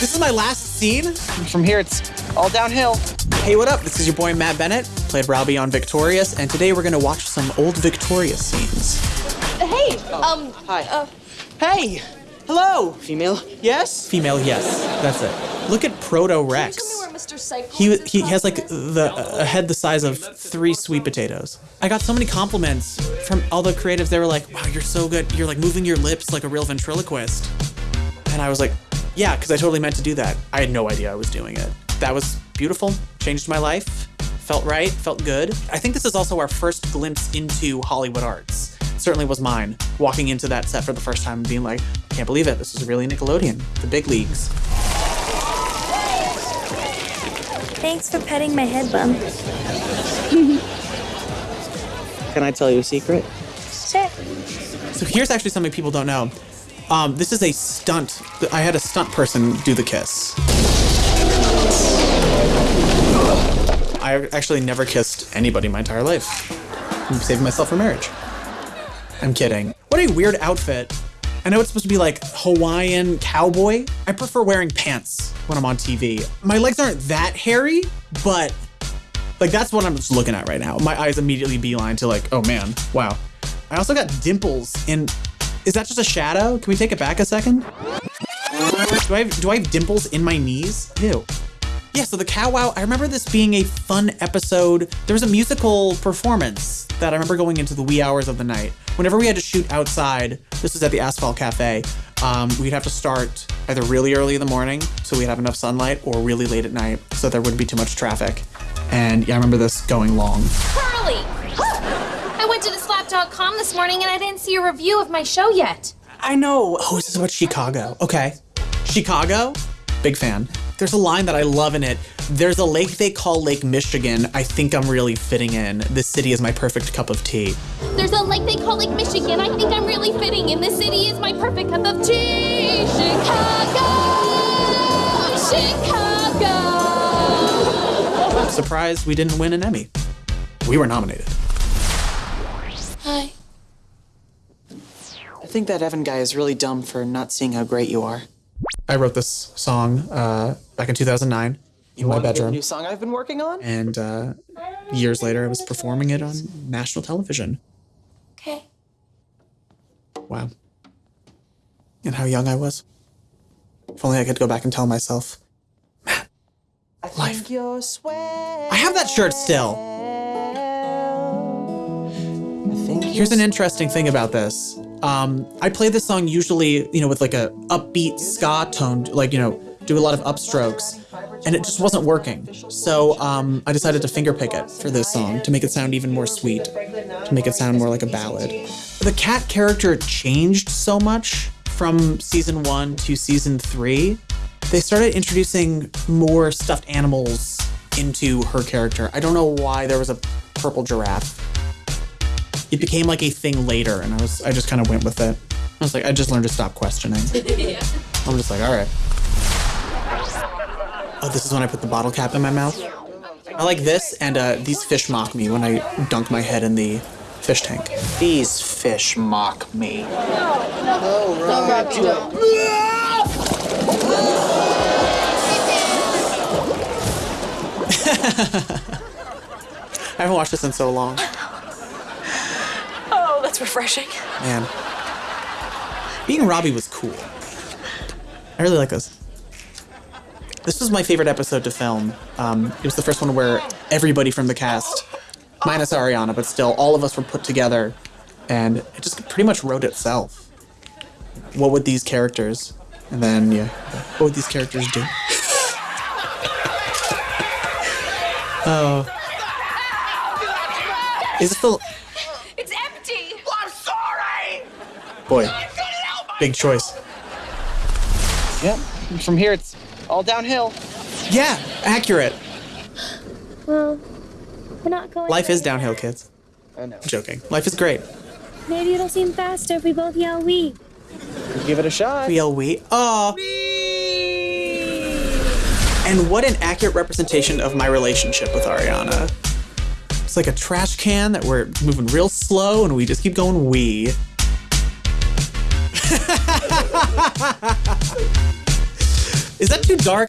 This is my last scene. From here, it's all downhill. Hey, what up? This is your boy Matt Bennett, played Robbie on Victorious, and today we're gonna watch some old Victorious scenes. Hey, um, Hi. uh, Hey! Hello! Female? Yes? Female, yes. That's it. Look at Proto Rex. where Mr. Psycho He he has like the a head the size of three sweet potatoes. I got so many compliments from all the creatives. They were like, "Wow, you're so good. You're like moving your lips like a real ventriloquist." And I was like, "Yeah," because I totally meant to do that. I had no idea I was doing it. That was beautiful. Changed my life. Felt right. Felt good. I think this is also our first glimpse into Hollywood arts. Certainly was mine. Walking into that set for the first time and being like, I "Can't believe it. This is really Nickelodeon. The big leagues." Thanks for petting my head bump. Can I tell you a secret? Sure. So here's actually something people don't know. Um, this is a stunt. I had a stunt person do the kiss. I actually never kissed anybody my entire life. I'm saving myself for marriage. I'm kidding. What a weird outfit. I know it's supposed to be like Hawaiian cowboy. I prefer wearing pants when I'm on TV. My legs aren't that hairy, but like that's what I'm just looking at right now. My eyes immediately beeline to like, oh man, wow. I also got dimples in. Is that just a shadow? Can we take it back a second? Do I have, do I have dimples in my knees? Ew. Yeah, so the Cow Wow, I remember this being a fun episode. There was a musical performance that I remember going into the wee hours of the night. Whenever we had to shoot outside, this was at the Asphalt Cafe, um, we'd have to start either really early in the morning so we'd have enough sunlight or really late at night so there wouldn't be too much traffic. And yeah, I remember this going long. Carly! I went to theslap.com this morning and I didn't see a review of my show yet. I know. Oh, this is about Chicago? Okay. Chicago? Big fan. There's a line that I love in it. There's a lake they call Lake Michigan. I think I'm really fitting in. This city is my perfect cup of tea. There's a lake they call Lake Michigan. I think I'm really fitting in. This city is my perfect cup of tea. Chicago! Chicago! Surprised we didn't win an Emmy. We were nominated. Hi. I think that Evan guy is really dumb for not seeing how great you are. I wrote this song uh, back in 2009 in my Wanna hear the bedroom. new song I've been working on? And uh, years later, I was performing it on national television. Okay. Wow. And how young I was. If only I could go back and tell myself. I Life. think you're. I have that shirt still. Think Here's an interesting thing about this. Um, I play this song usually, you know, with like a upbeat ska tone, like you know, do a lot of upstrokes, and it just wasn't working. So um, I decided to fingerpick it for this song to make it sound even more sweet, to make it sound more like a ballad. The cat character changed so much from season one to season three. They started introducing more stuffed animals into her character. I don't know why there was a purple giraffe it became like a thing later and i was i just kind of went with it. I was like i just learned to stop questioning. I'm just like all right. Oh this is when i put the bottle cap in my mouth? I like this and uh, these fish mock me when i dunk my head in the fish tank. These fish mock me. i haven't watched this in so long refreshing. man. Being robbie was cool. I really like this. This was my favorite episode to film. Um, it was the first one where everybody from the cast minus ariana but still all of us were put together and it just pretty much wrote itself. What would these characters and then yeah what would these characters do? Oh. Is it the boy I couldn't help big choice Yep. From here, it's all downhill. yeah accurate Well, we're not going. life is downhill fast. kids I know. joking life is great Maybe it'll seem faster if we both yell "we." Give it a shot. we all wait oh and what an accurate representation of my relationship with ariana it's like a trash can that we're moving real slow and we just keep going we Is that too dark?